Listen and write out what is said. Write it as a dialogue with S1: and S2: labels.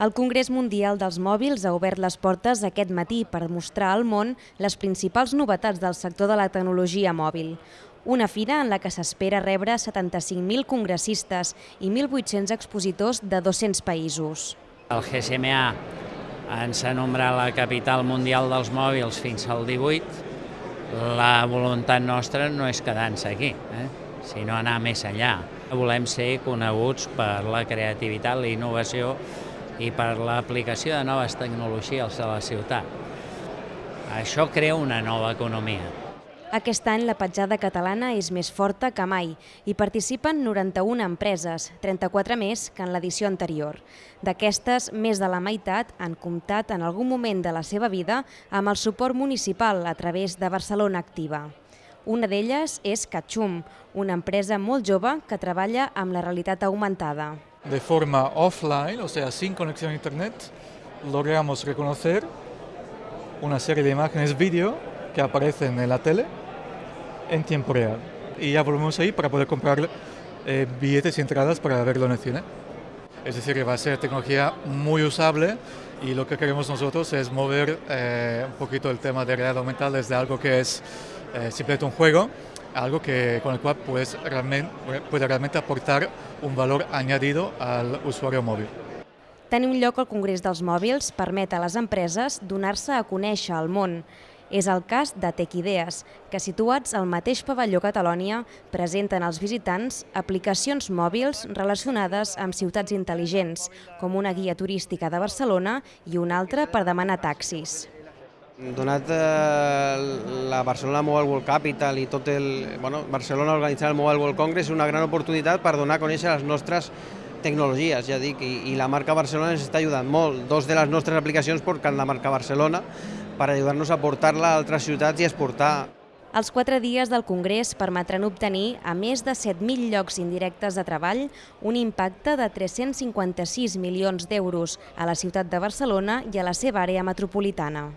S1: El Congrés Mundial dels Mòbils ha obert les portes aquest matí per mostrar al món les principals novetats del sector de la tecnologia mòbil. Una fira en la que s'espera rebre 75.000 congressistes i 1.800 expositors de 200 països.
S2: El GSMA ens ha nombrat la capital mundial dels mòbils fins al 18. La voluntat nostra no és quedar-nos aquí, eh? sinó anar més enllà. Volem ser coneguts per la creativitat, la innovació i per l'aplicació de noves tecnologies a la ciutat. Això crea una nova economia.
S1: Aquest any la petjada catalana és més forta que mai i participen 91 empreses, 34 més que en l'edició anterior. D'aquestes, més de la meitat han comptat en algun moment de la seva vida amb el suport municipal a través de Barcelona Activa. Una d'elles és Catxum, una empresa molt jove que treballa amb la realitat augmentada
S3: de forma offline, o sea, sin conexión a internet, logramos reconocer una serie de imágenes vídeo que aparecen en la tele en tiempo real. Y ya volvemos ahí para poder comprar eh, billetes y entradas para verlo en el cine. Es decir, va a ser tecnología muy usable y lo que queremos nosotros es mover eh, un poquito el tema de realidad aumentada desde algo que es eh, simplemente un juego algo que, con el cual pues, realmente, puede realmente aportar un valor añadido al usuario mòbil.
S1: Tenir un lloc al Congrés dels Mòbils permet a les empreses donar-se a conèixer al món. És el cas de Techideas, que situats al mateix pavelló Catalònia presenten als visitants aplicacions mòbils relacionades amb ciutats intel·ligents, com una guia turística de Barcelona i una altra per demanar taxis.
S4: Donat eh, la Barcelona Mobile World Capital i tot el... Bueno, Barcelona organitzant el Mobile World Congress és una gran oportunitat per donar a conèixer les nostres tecnologies, ja dic, i, i la marca Barcelona ens està ajudant molt. Dos de les nostres aplicacions porten la marca Barcelona per ajudar-nos a portar-la a altres ciutats i exportar.
S1: Els quatre dies del Congrés permetran obtenir, a més de 7.000 llocs indirectes de treball, un impacte de 356 milions d'euros a la ciutat de Barcelona i a la seva àrea metropolitana.